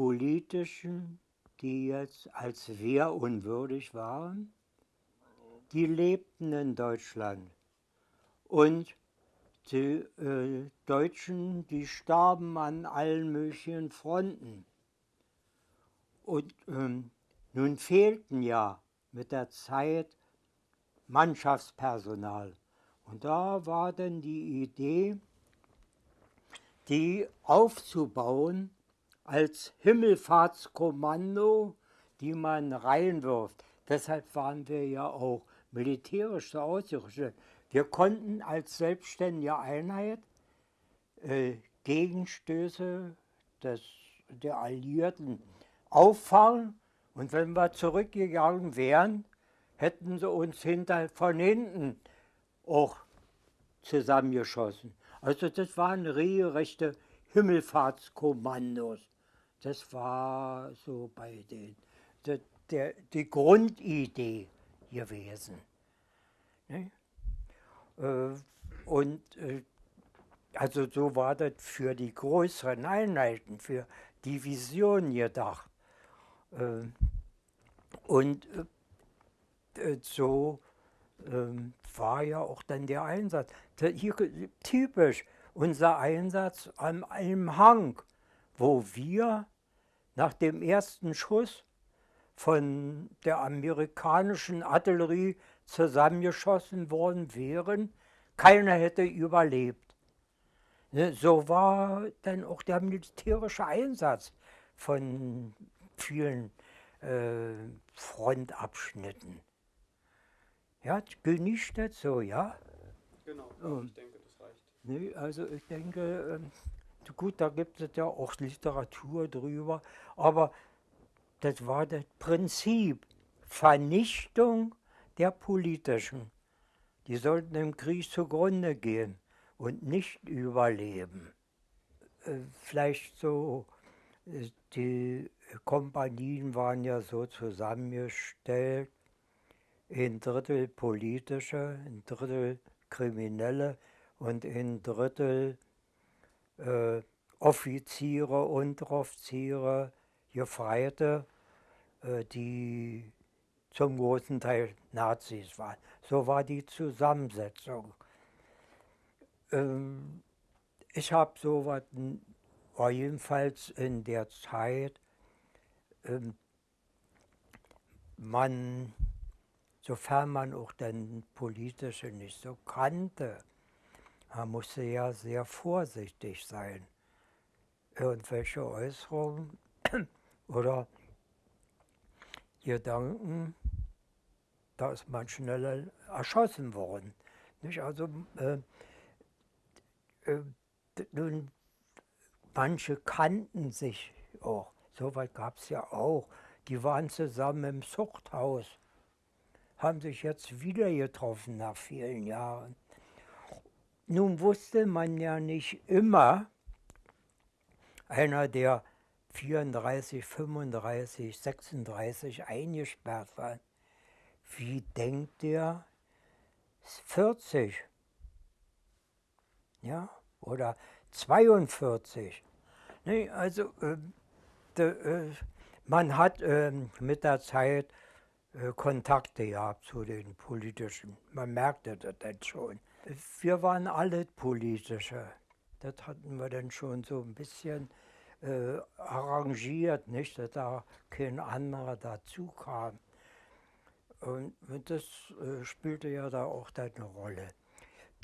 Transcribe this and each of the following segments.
Politischen, die jetzt als wehrunwürdig waren, die lebten in Deutschland. Und die äh, Deutschen, die starben an allen möglichen Fronten. Und ähm, nun fehlten ja mit der Zeit Mannschaftspersonal. Und da war dann die Idee, die aufzubauen als Himmelfahrtskommando, die man reinwirft. Deshalb waren wir ja auch militärisch so ausgerüstet. Wir konnten als selbstständige Einheit äh, Gegenstöße des, der Alliierten auffangen und wenn wir zurückgegangen wären, hätten sie uns hinter, von hinten auch zusammengeschossen. Also das waren regelrechte Himmelfahrtskommandos. Das war so bei den, der, der, die Grundidee gewesen. Ne? Äh, und äh, also so war das für die größeren Einheiten, für Divisionen gedacht. Äh, und so ähm, war ja auch dann der Einsatz. Hier, typisch unser Einsatz an einem Hang, wo wir nach dem ersten Schuss von der amerikanischen Artillerie zusammengeschossen worden wären, keiner hätte überlebt. Ne, so war dann auch der militärische Einsatz von vielen äh, Frontabschnitten. Ja, genießt das so, ja? Genau, ähm, ich denke, das reicht. Nee, also ich denke, äh, gut, da gibt es ja auch Literatur drüber, aber das war das Prinzip. Vernichtung der politischen. Die sollten im Krieg zugrunde gehen und nicht überleben. Äh, vielleicht so, äh, die Kompanien waren ja so zusammengestellt, ein Drittel politische, ein Drittel kriminelle und ein Drittel äh, Offiziere, Unteroffiziere, Gefreite, äh, die zum großen Teil Nazis waren. So war die Zusammensetzung. Ähm, ich habe so was, war jedenfalls in der Zeit, ähm, man, sofern man auch den politische nicht so kannte, man musste ja sehr vorsichtig sein. Irgendwelche Äußerungen oder Gedanken, da ist man schneller erschossen worden. Nicht? Also äh, äh, nun, manche kannten sich auch, so weit gab es ja auch. Die waren zusammen im Zuchthaus, haben sich jetzt wieder getroffen nach vielen Jahren. Nun wusste man ja nicht immer, einer, der 34, 35, 36 eingesperrt war. Wie denkt der 40? Ja, oder 42. Nee, also äh, de, äh, man hat äh, mit der Zeit äh, Kontakte gehabt zu den politischen. Man merkte das dann schon. Wir waren alle politische. Das hatten wir dann schon so ein bisschen äh, arrangiert, nicht, dass da kein anderer dazu kam. Und das äh, spielte ja da auch eine Rolle.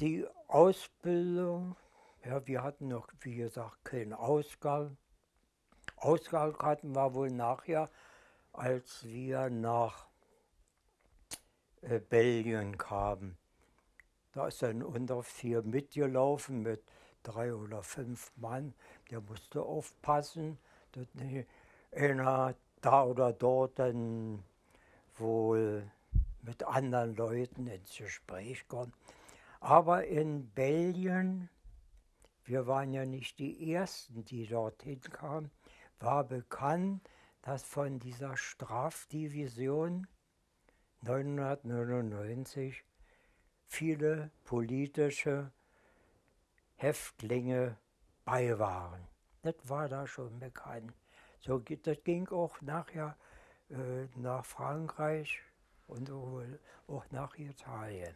Die Ausbildung, ja, wir hatten noch, wie gesagt, keinen Ausgang. Ausgang hatten wir wohl nachher, als wir nach äh, Belgien kamen. Da ist ein Unteroffizier mitgelaufen mit drei oder fünf Mann, der musste aufpassen, dass nicht einer da oder dort dann wohl mit anderen Leuten ins Gespräch kommt. Aber in Belgien, wir waren ja nicht die Ersten, die dorthin kamen, war bekannt, dass von dieser Strafdivision 999 viele politische Häftlinge bei waren. Das war da schon bekannt. So, das ging auch nachher äh, nach Frankreich und auch, auch nach Italien.